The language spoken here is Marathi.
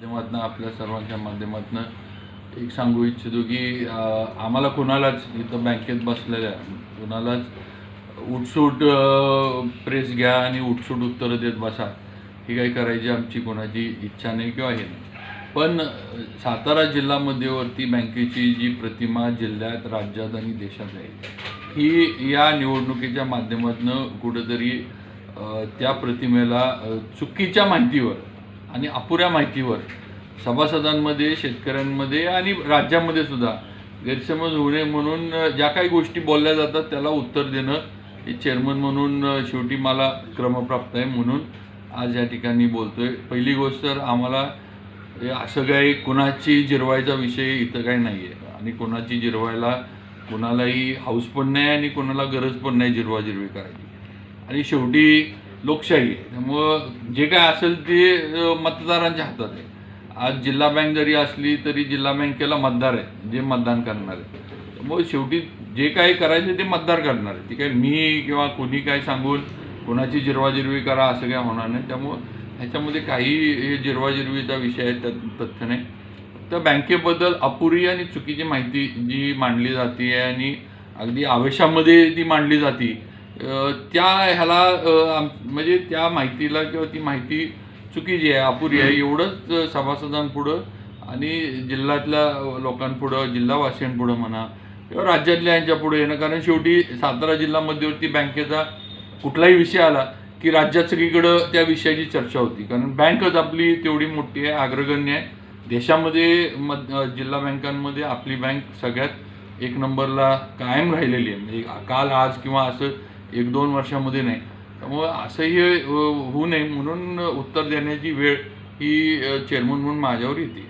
माध्यमातनं आपल्या सर्वांच्या माध्यमातनं एक सांगू इच्छितो की आम्हाला कोणालाच इथं बँकेत बसलेल्या कोणालाच उठसूट प्रेस घ्या आणि उठसूट उत्तरं देत बसा ही काही करायची आमची कोणाची इच्छा नाही किंवा हे नाही. पण सातारा सातारा जिल्ह्यामध्येवरती बँकेची जी प्रतिमा जिल्ह्यात राज्यात आणि देशात आहे ही या निवडणुकीच्या माध्यमातून कुठंतरी त्या प्रतिमेला चुकीच्या माहितीवर आणि अपुऱ्या माहितीवर सभासदांमध्ये शेतकऱ्यांमध्ये आणि राज्यामध्ये सुद्धा गैरसमज होऊ नये म्हणून ज्या काही गोष्टी बोलल्या जातात त्याला उत्तर देणं हे चेअरमन म्हणून शेवटी मला क्रमप्राप्त आहे म्हणून आज या ठिकाणी बोलतो आहे पहिली गोष्ट तर आम्हाला असं काही कुणाची जिरवायचा विषय इथं काही नाही आहे आणि कोणाची जिरवायला कोणालाही हाऊस पण नाही आणि कोणाला गरज पण नाही जिरवाजिरवी करायची. आणि शेवटी लोकशाही. आहे त्यामुळं जे काय असेल ते मतदारांच्या हातात आहे. आज जिल्हा बँक जरी असली तरी जिल्हा बँकेला मतदार आहे जे मतदान करणार आहे त्यामुळे शेवटी जे काही करायचं ते मतदार करणार आहे ती काय मी किंवा कोणी काय सांगून कोणाची जिरवाजिरवी करा असं काय होणार नाही. त्यामुळं ह्याच्यामध्ये काही हे जिरवाजिरवीचा विषय आहे त्यात तथ्य नाही. तर बँकेबद्दल अपुरी आणि चुकीची माहिती जी मांडली जाते आणि अगदी आवेशामध्ये ती मांडली जाते त्या ह्याला आम- म्हणजे त्या माहितीला किंवा ती माहिती चुकीची आहे अपुरी आहे एवढंच सभासदांपुढं आणि जिल्ह्यातल्या लोकांपुढं जिल्हावासियांपुढं म्हणा किंवा राज्यातल्या यांच्या पुढे येणं. कारण शेवटी सातारा जिल्हा मध्यवर्ती बँकेचा कुठलाही विषय आला की राज्यात सगळीकडं त्या विषयाची चर्चा होती. कारण बँकच आपली तेवढी मोठी आहे अग्रगण्य आहे. देशामध्ये मध जिल्हा बँकांमध्ये आपली बँक सगळ्यात एक नंबरला कायम राहिलेली आहे. म्हणजे काल आज किंवा असं एक दोन वर्षामध्ये नाही. त्यामुळं असंही होऊ नये म्हणून उत्तर देण्याची वेळ ही चेअरमन म्हणून माझ्यावर येते.